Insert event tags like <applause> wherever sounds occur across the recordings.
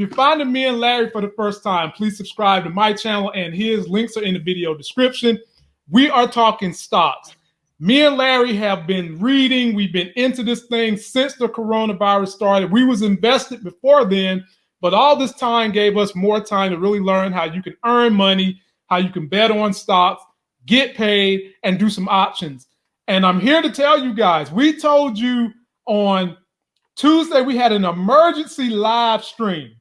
If you're finding me and Larry for the first time, please subscribe to my channel and his links are in the video description. We are talking stocks. Me and Larry have been reading. We've been into this thing since the coronavirus started. We was invested before then, but all this time gave us more time to really learn how you can earn money, how you can bet on stocks, get paid, and do some options. And I'm here to tell you guys, we told you on Tuesday we had an emergency live stream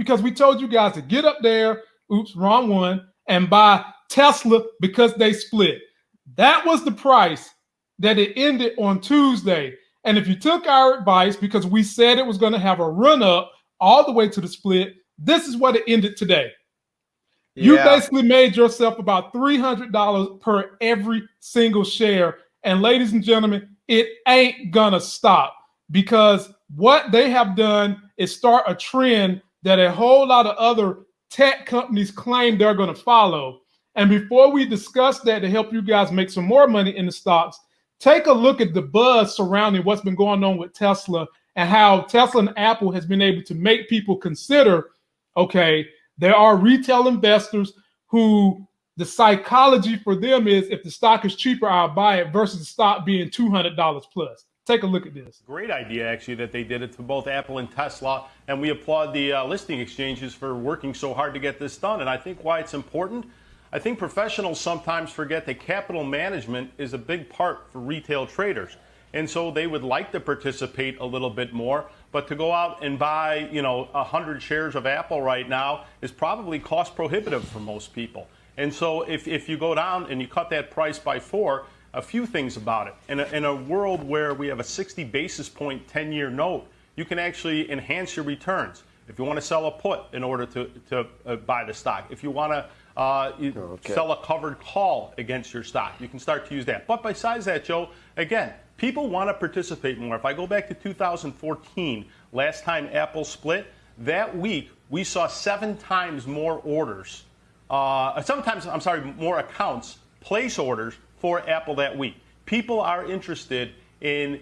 because we told you guys to get up there, oops, wrong one, and buy Tesla because they split. That was the price that it ended on Tuesday. And if you took our advice, because we said it was going to have a run up all the way to the split, this is what it ended today. Yeah. You basically made yourself about $300 per every single share. And ladies and gentlemen, it ain't going to stop because what they have done is start a trend that a whole lot of other tech companies claim they're going to follow. And before we discuss that to help you guys make some more money in the stocks, take a look at the buzz surrounding what's been going on with Tesla and how Tesla and Apple has been able to make people consider, okay, there are retail investors who the psychology for them is if the stock is cheaper, I'll buy it versus the stock being $200 plus. Take a look at this. Great idea, actually, that they did it to both Apple and Tesla. And we applaud the uh, listing exchanges for working so hard to get this done. And I think why it's important I think professionals sometimes forget that capital management is a big part for retail traders. And so they would like to participate a little bit more, but to go out and buy, you know, 100 shares of Apple right now is probably cost prohibitive for most people. And so if, if you go down and you cut that price by four, a few things about it. In a, in a world where we have a 60 basis point 10 year note, you can actually enhance your returns. If you want to sell a put in order to, to uh, buy the stock, if you want to uh, you okay. sell a covered call against your stock. You can start to use that. But besides that, Joe, again, people want to participate more. If I go back to 2014, last time Apple split, that week we saw seven times more orders. Uh, sometimes, I'm sorry, more accounts place orders for Apple that week. People are interested in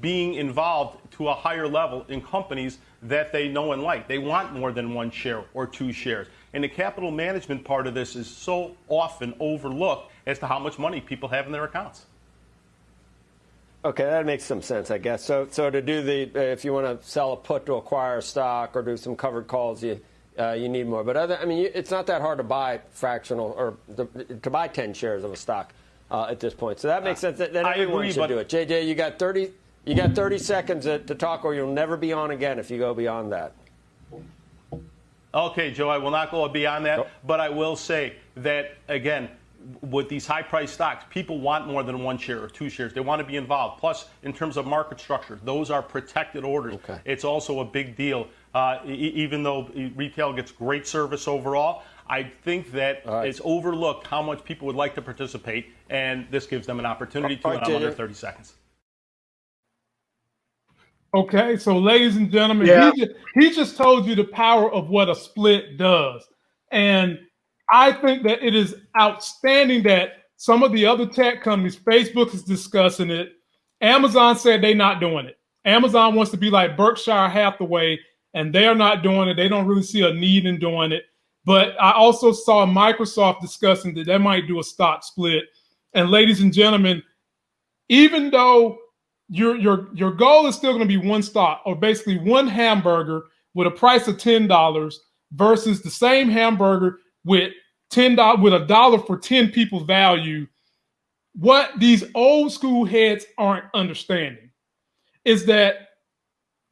being involved to a higher level in companies that they know and like. They want more than one share or two shares. And the capital management part of this is so often overlooked as to how much money people have in their accounts. Okay, that makes some sense, I guess. So, so to do the, if you want to sell a put to acquire stock or do some covered calls, you uh, you need more. But other, I mean, it's not that hard to buy fractional or to, to buy 10 shares of a stock uh, at this point. So that makes uh, sense. That, that everyone agree, should do it. JJ, you got 30, you got 30 seconds to, to talk, or you'll never be on again if you go beyond that. Okay, Joe, I will not go beyond that, but I will say that, again, with these high price stocks, people want more than one share or two shares. They want to be involved. Plus, in terms of market structure, those are protected orders. Okay. It's also a big deal. Uh, e- even though retail gets great service overall, I think that right. it's overlooked how much people would like to participate, and this gives them an opportunity to, right, in under 30 seconds. Okay, so ladies and gentlemen, yeah. he, just, he just told you the power of what a split does. And I think that it is outstanding that some of the other tech companies, Facebook is discussing it. Amazon said they're not doing it. Amazon wants to be like Berkshire Hathaway, and they're not doing it. They don't really see a need in doing it. But I also saw Microsoft discussing that they might do a stock split. And ladies and gentlemen, even though your your your goal is still going to be one stock or basically one hamburger with a price of ten dollars versus the same hamburger with ten dollars with a dollar for ten people value. What these old school heads aren't understanding is that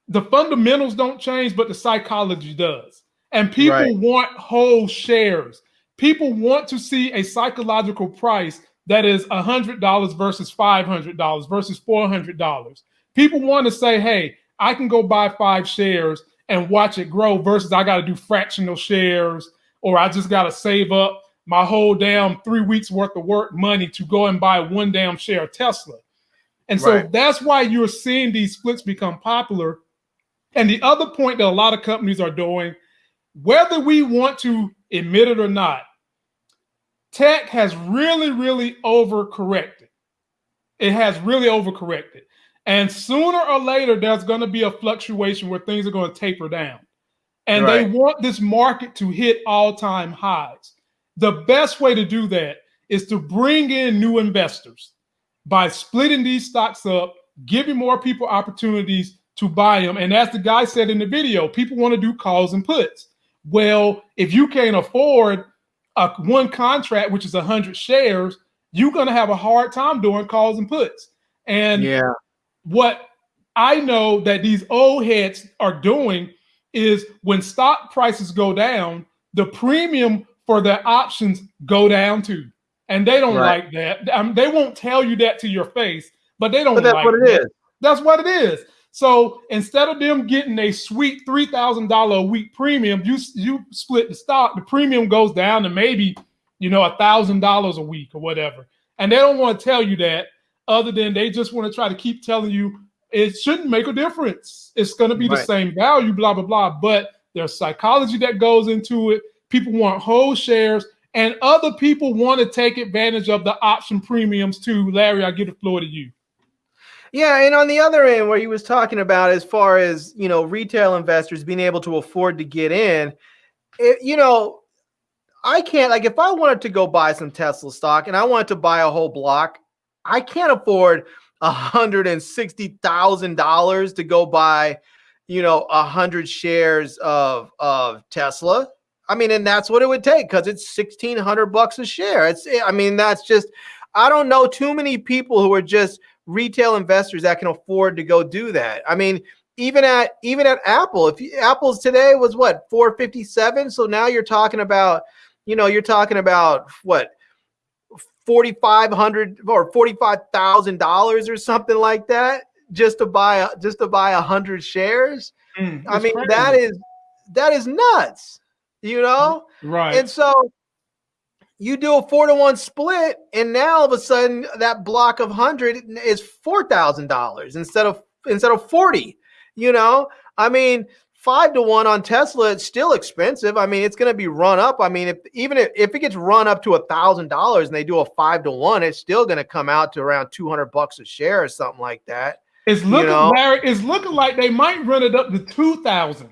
the fundamentals don't change, but the psychology does. And people right. want whole shares. People want to see a psychological price that is $100 versus $500 versus $400. People want to say, hey, I can go buy five shares and watch it grow versus I got to do fractional shares or I just got to save up my whole damn three weeks worth of work money to go and buy one damn share of Tesla. And so right. that's why you're seeing these splits become popular. And the other point that a lot of companies are doing, whether we want to admit it or not, tech has really, really overcorrected. It has really overcorrected. And sooner or later, there's going to be a fluctuation where things are going to taper down. and right. they want this market to hit all-time highs. The best way to do that is to bring in new investors by splitting these stocks up, giving more people opportunities to buy them. And as the guy said in the video, people want to do calls and puts. Well, if you can't afford a one contract, which is 100 shares, you're going to have a hard time doing calls and puts. And yeah, what I know that these old heads are doing is when stock prices go down, the premium for their options go down too. And they don't right. like that. I mean, they won't tell you that to your face, but they don't but that's like what it that. is. That's what it is. So instead of them getting a sweet three thousand dollar a week premium, you you split the stock. The premium goes down to maybe you know a thousand dollars a week or whatever. And they don't want to tell you that, other than they just want to try to keep telling you it shouldn't make a difference. It's going to be right. the same value, blah blah blah. But there's psychology that goes into it. People want whole shares, and other people want to take advantage of the option premiums too. Larry, I give the floor to you. Yeah, and on the other end, where he was talking about as far as you know, retail investors being able to afford to get in, it, you know, I can't like if I wanted to go buy some Tesla stock and I wanted to buy a whole block, I can't afford a hundred and sixty thousand dollars to go buy, you know, a hundred shares of of Tesla. I mean, and that's what it would take because it's sixteen hundred bucks a share. It's, I mean, that's just. I don't know too many people who are just retail investors that can afford to go do that. I mean, even at even at Apple, if you, Apple's today was what 457, so now you're talking about, you know, you're talking about what 4500 or 45,000 dollars or something like that just to buy just to buy a hundred shares. Mm, I mean, crazy. that is that is nuts, you know? Right. And so you do a four to one split, and now all of a sudden that block of hundred is four thousand dollars instead of instead of forty. You know, I mean, five to one on Tesla, it's still expensive. I mean, it's going to be run up. I mean, if even if, if it gets run up to a thousand dollars and they do a five to one, it's still going to come out to around two hundred bucks a share or something like that. It's looking, you know? Larry, it's looking like they might run it up to two thousand.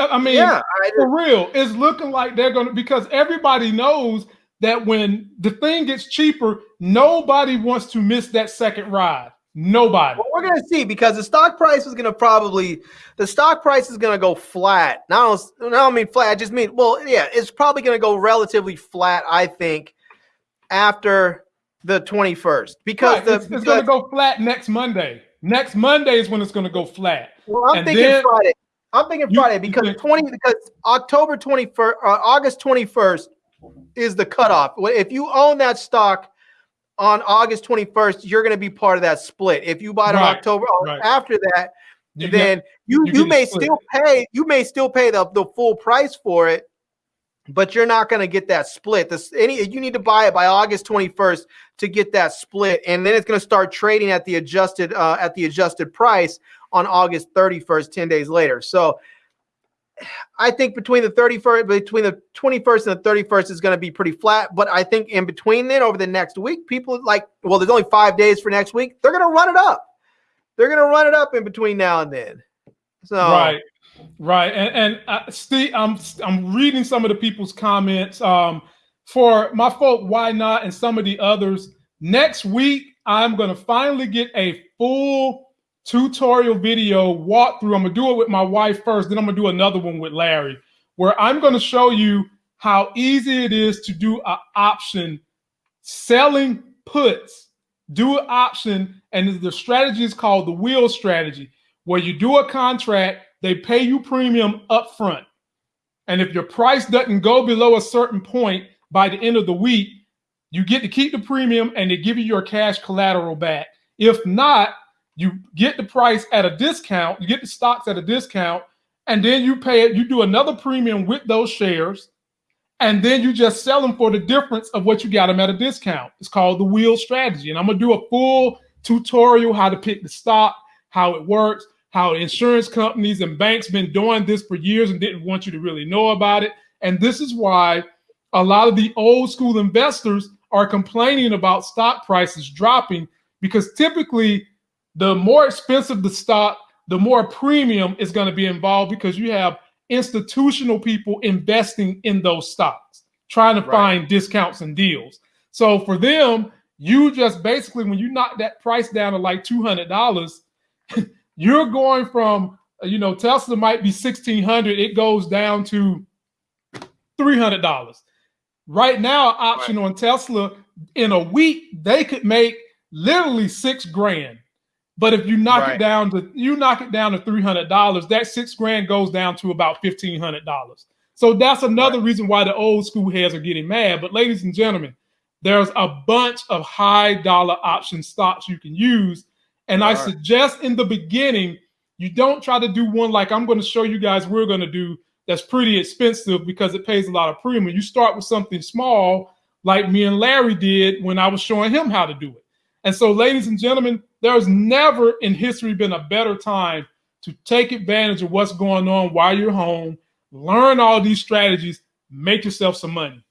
I mean, yeah, I, for real, it's looking like they're going to because everybody knows that when the thing gets cheaper, nobody wants to miss that second ride. Nobody. Well, we're going to see because the stock price is going to probably the stock price is going to go flat. Not only, I mean flat. I just mean well, yeah, it's probably going to go relatively flat. I think after the twenty first because right. the, it's, it's going to go flat next Monday. Next Monday is when it's going to go flat. Well, I'm and thinking then, Friday. I'm thinking Friday because think, 20 because October 21st, uh, August 21st is the cutoff. If you own that stock on August 21st, you're going to be part of that split. If you buy it right, on October right. after that, you then get, you you, you may still pay you may still pay the, the full price for it, but you're not going to get that split. This any you need to buy it by August 21st to get that split, and then it's going to start trading at the adjusted uh, at the adjusted price on August 31st, 10 days later. So I think between the 31st, between the 21st and the 31st is going to be pretty flat. But I think in between then, over the next week, people like, well, there's only five days for next week. They're going to run it up. They're going to run it up in between now and then. So right, right, and and uh, Steve, I'm I'm reading some of the people's comments. Um, for my folk, why not, and some of the others. Next week, I'm going to finally get a full tutorial video walkthrough. I'm gonna do it with my wife first, then I'm gonna do another one with Larry, where I'm gonna show you how easy it is to do an option selling puts. Do an option, and the strategy is called the wheel strategy, where you do a contract, they pay you premium up front. And if your price doesn't go below a certain point by the end of the week, you get to keep the premium and they give you your cash collateral back. If not, you get the price at a discount, you get the stocks at a discount, and then you pay it, you do another premium with those shares, and then you just sell them for the difference of what you got them at a discount. It's called the wheel strategy. And I'm gonna do a full tutorial how to pick the stock, how it works, how insurance companies and banks been doing this for years and didn't want you to really know about it. And this is why a lot of the old school investors are complaining about stock prices dropping because typically the more expensive the stock, the more premium is going to be involved because you have institutional people investing in those stocks, trying to right. find discounts and deals. So for them, you just basically when you knock that price down to like two hundred dollars, <laughs> you're going from you know Tesla might be sixteen hundred, it goes down to three hundred dollars. Right now, option right. on Tesla in a week they could make literally six grand. But if you knock right. it down to you knock it down to three hundred dollars, that six grand goes down to about fifteen hundred dollars. So that's another right. reason why the old school heads are getting mad. But ladies and gentlemen, there's a bunch of high dollar option stocks you can use. And I suggest in the beginning, you don't try to do one like I'm going to show you guys we're going to do that's pretty expensive because it pays a lot of premium. You start with something small like me and Larry did when I was showing him how to do it. And so, ladies and gentlemen, there's never in history been a better time to take advantage of what's going on while you're home, learn all these strategies, make yourself some money.